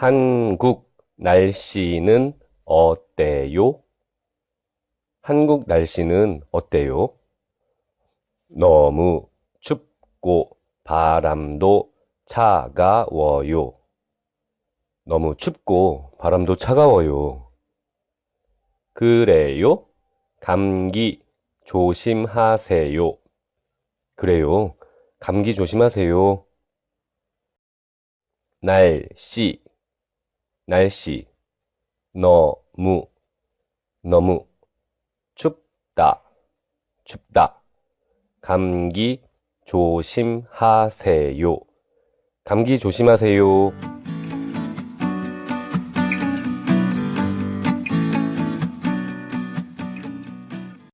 한국 날씨는 어때요? 한국 날씨는 어때요? 너무 춥고 바람도 차가워요. 너무 춥고 바람도 차가워요. 그래요? 감기 조심하세요. 그래요. 감기 조심하세요. 날씨, 날씨. 너무, 너무. 춥다, 춥다. 감기 조심하세요. 감기 조심하세요.